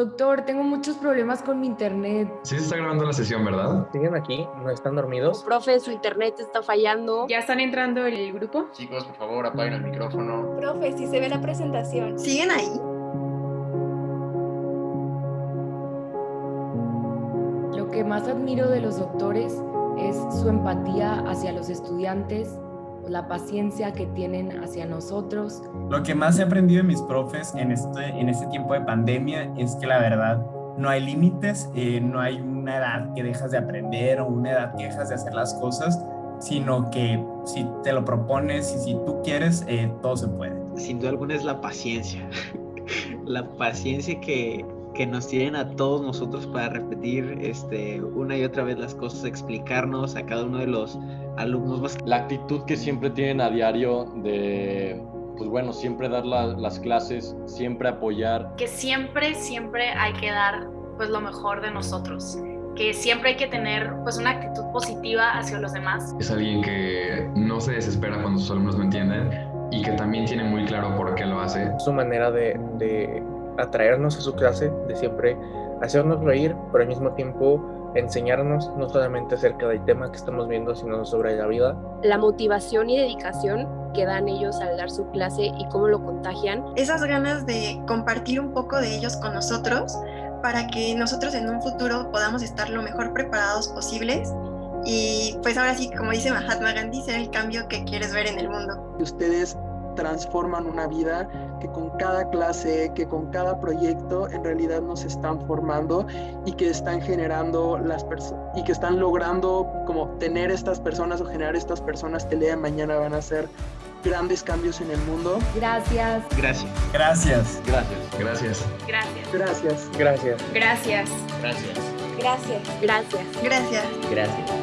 Doctor, tengo muchos problemas con mi internet. Sí se está grabando la sesión, ¿verdad? ¿Siguen aquí? ¿No están dormidos? Profe, su internet está fallando. ¿Ya están entrando el grupo? Chicos, por favor, apaguen el micrófono. Profe, si se ve la presentación. ¿Siguen ahí? Lo que más admiro de los doctores es su empatía hacia los estudiantes, la paciencia que tienen hacia nosotros. Lo que más he aprendido de mis profes en este, en este tiempo de pandemia es que la verdad no hay límites, eh, no hay una edad que dejas de aprender o una edad que dejas de hacer las cosas, sino que si te lo propones y si tú quieres, eh, todo se puede. Sin duda alguna es la paciencia, la paciencia que, que nos tienen a todos nosotros para repetir este, una y otra vez las cosas, explicarnos a cada uno de los alumnos más. La actitud que siempre tienen a diario de, pues bueno, siempre dar la, las clases, siempre apoyar. Que siempre, siempre hay que dar pues lo mejor de nosotros. Que siempre hay que tener pues una actitud positiva hacia los demás. Es alguien que no se desespera cuando sus alumnos no entienden y que también tiene muy claro por qué lo hace. Su manera de, de atraernos a su clase, de siempre hacernos reír, pero al mismo tiempo enseñarnos no solamente acerca del tema que estamos viendo, sino sobre la vida. La motivación y dedicación que dan ellos al dar su clase y cómo lo contagian. Esas ganas de compartir un poco de ellos con nosotros para que nosotros en un futuro podamos estar lo mejor preparados posibles y pues ahora sí, como dice Mahatma Gandhi, ser el cambio que quieres ver en el mundo. Ustedes transforman una vida que con cada clase, que con cada proyecto en realidad nos están formando y que están generando las personas y que están logrando como tener estas personas o generar estas personas que el día de mañana van a hacer grandes cambios en el mundo. Gracias. Gracias. Gracias. Gracias. Gracias. Gracias. Gracias. Gracias. Gracias. Gracias. Gracias. Gracias. Gracias. Gracias.